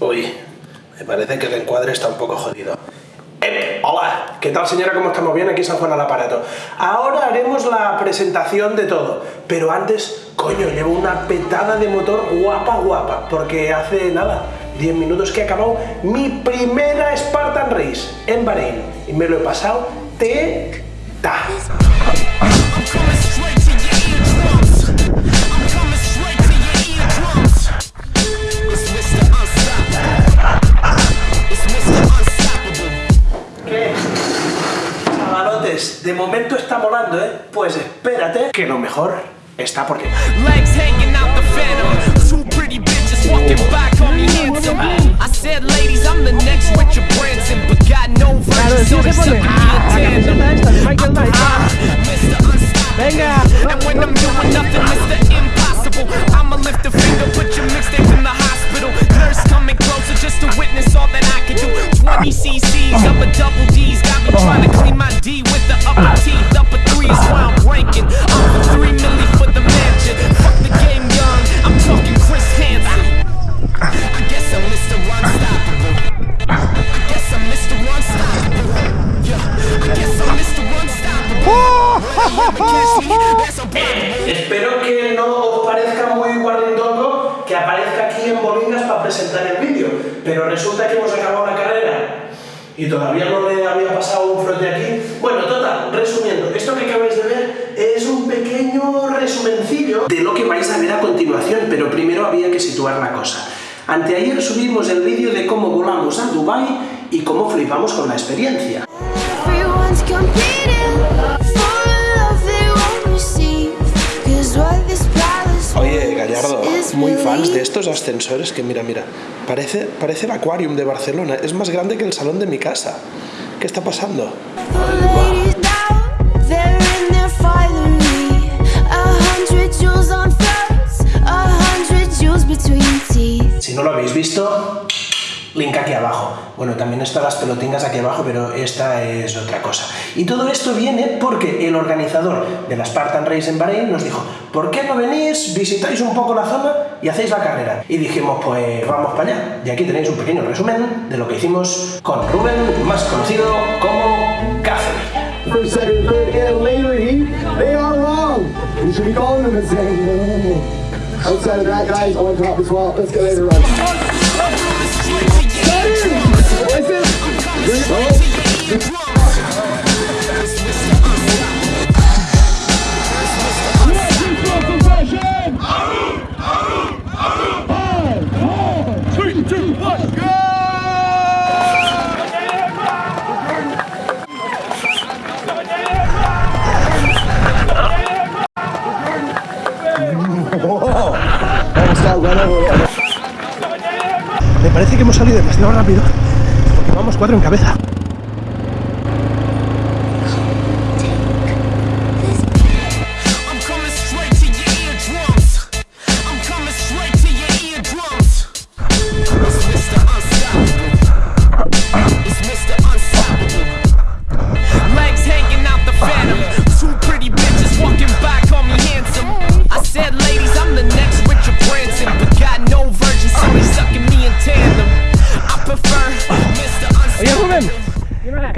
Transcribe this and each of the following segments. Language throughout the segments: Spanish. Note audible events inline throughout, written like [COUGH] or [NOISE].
Uy, me parece que el encuadre está un poco jodido. ¡Eh! Hola, ¿qué tal señora? ¿Cómo estamos? Bien, aquí San Juan al aparato. Ahora haremos la presentación de todo, pero antes, coño, llevo una petada de motor guapa guapa, porque hace nada, 10 minutos que he acabado mi primera Spartan Race en Bahrein, y me lo he pasado te-ta. De momento está molando, ¿eh? Pues espérate, que lo mejor está por llegar. Pero resulta que hemos acabado la carrera y todavía no le había pasado un frote aquí. Bueno, total, resumiendo, esto que acabáis de ver es un pequeño resumencillo de lo que vais a ver a continuación, pero primero había que situar la cosa. Anteayer subimos el vídeo de cómo volamos a Dubai y cómo flipamos con la experiencia. Muy fans de estos ascensores que mira, mira, parece, parece el Aquarium de Barcelona, es más grande que el salón de mi casa. ¿Qué está pasando? Si no lo habéis visto, link aquí abajo. Bueno, también están las pelotingas aquí abajo, pero esta es otra cosa. Y todo esto viene porque el organizador de la Spartan Race en Bahrein nos dijo, ¿por qué no venís, visitáis un poco la zona y hacéis la carrera? Y dijimos, pues vamos para allá. Y aquí tenéis un pequeño resumen de lo que hicimos con Rubén, más conocido como Café. Me parece que hemos salido demasiado rápido vamos cuatro en cabeza.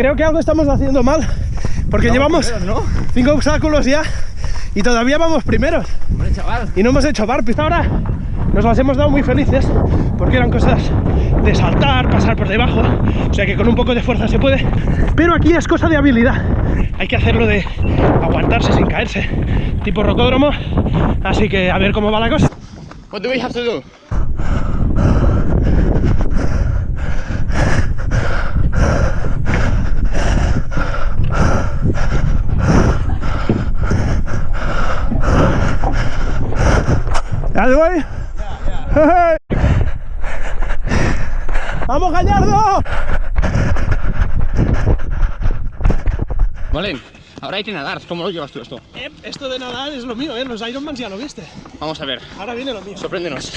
Creo que algo estamos haciendo mal porque llevamos cinco obstáculos ya y todavía vamos primeros. Y no hemos hecho barpis. Ahora nos las hemos dado muy felices porque eran cosas de saltar, pasar por debajo. O sea que con un poco de fuerza se puede. Pero aquí es cosa de habilidad. Hay que hacerlo de aguantarse sin caerse, tipo rocódromo. Así que a ver cómo va la cosa. What do we have to do? ¿Ya voy? ¡Vamos, Gallardo! Molin, ahora hay que nadar. ¿Cómo lo llevas tú esto? Eh, esto de nadar es lo mío, ¿eh? Los Ironmans ya lo viste. Vamos a ver. Ahora viene lo mío. Sorpréndenos.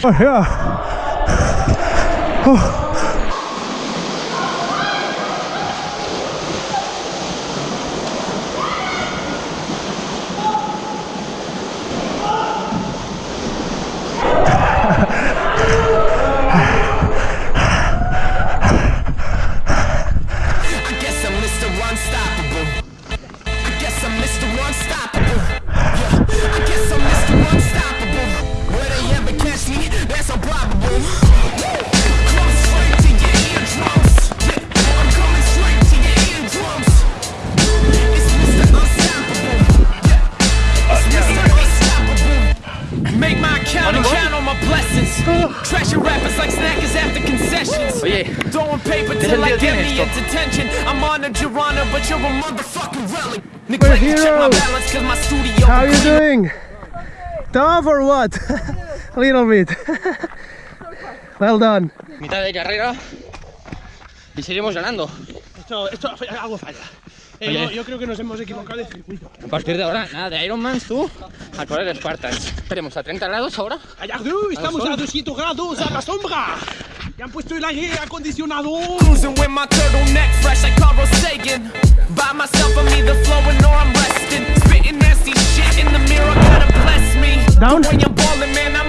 Like snackers after concessions. Oye, Throwing paper ¿qué till I sentido get me esto? in detention. I'm honored, your honor, but you're a motherfucking relic. We're Neglect to check my balance cause my studio How you doing? Tough or what? [LAUGHS] A little bit. [LAUGHS] well done. mitad de carrera y seguimos ganando. Esto, esto algo falla. Yo, yo creo que nos hemos equivocado de circuito. A partir de ahora, nada de Ironmans, tú, a correr Spartans. Esperemos a 30 grados ahora. Gallardo, estamos a 200 grados a la sombra. Ya han puesto el aire acondicionado. Cruising with my turtleneck fresh like Carl Sagan. By myself, I'm either flowing or I'm resting. Spitting nasty shit in the mirror, gotta bless me. Down. When you're balling, man, I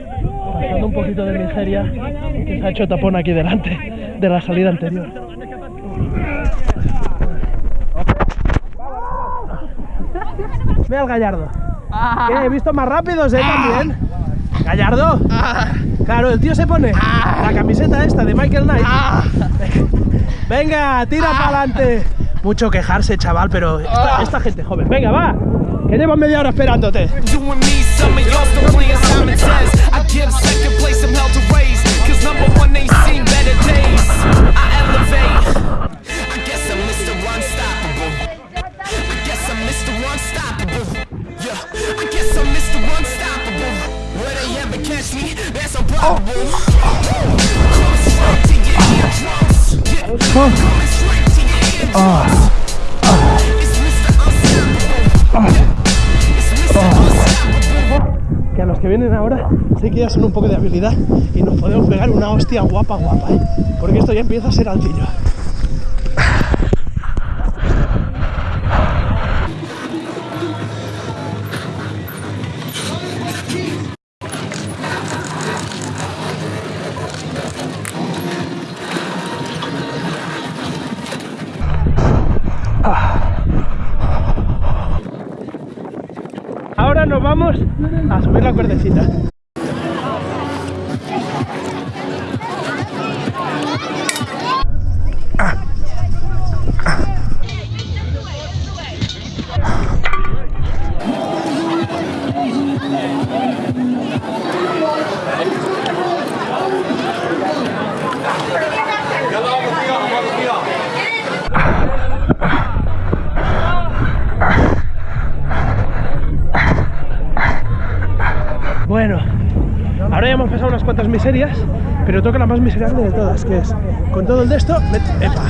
pasando un poquito de miseria, que se ha hecho tapón aquí delante de la salida anterior. Ve al Gallardo. Que he visto más rápidos, ¿eh? También. Gallardo. Claro, el tío se pone la camiseta esta de Michael Knight. Venga, tira para adelante. Mucho quejarse, chaval, pero esta, gente joven. Venga, va. Que llevo media hora esperándote. Some of y'all still playing Simon Says. I give second place to raise. Cause number one ain't seen better days. I elevate. I guess I'm Mr. Unstoppable. I guess I'm Mr. Unstoppable. Yeah, I guess I'm Mr. Unstoppable. Will they ever catch me? That's improbable. Oh. Straight to your eardrums. Yeah, coming straight to your eardrums. Ah. Que a los que vienen ahora sí que ya son un poco de habilidad y nos podemos pegar una hostia guapa, guapa, ¿eh? Porque esto ya empieza a ser altillo. Vamos a subir la cuerdecita. Bueno, ahora ya hemos pasado unas cuantas miserias, pero toca la más miserable de todas, que es con todo el de esto, epa,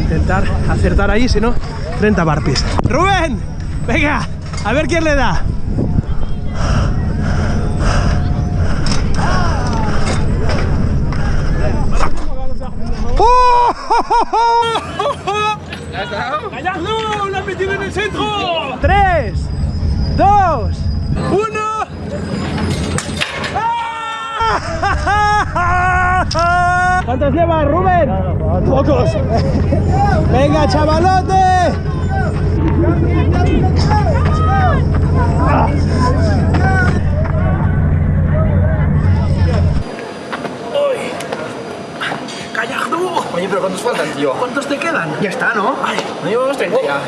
intentar acertar ahí, si no, 30 barpis. ¡Rubén! Venga, a ver quién le da. ¡Gallardo! ¡La has metido en el centro! ¡Tres! ¡Dos! ¡Uno! ¿Cuántos llevas, Rubén? Pocos. Venga, chavalote. Oye, pero ¿cuántos faltan, tío? ¿Cuántos te quedan? Ya está, ¿no? No llevamos 30 ya.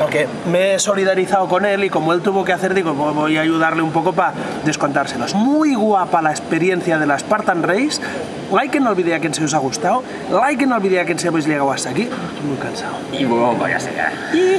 Porque me he solidarizado con él y como él tuvo que hacer, digo, pues voy a ayudarle un poco para descontárselos. Muy guapa la experiencia de la Spartan Race. Like en el vídeo a quien se os ha gustado. Like en el vídeo a quien se habéis llegado hasta aquí. Estoy muy cansado. Y bueno, vaya a ser. [LAUGHS] Y-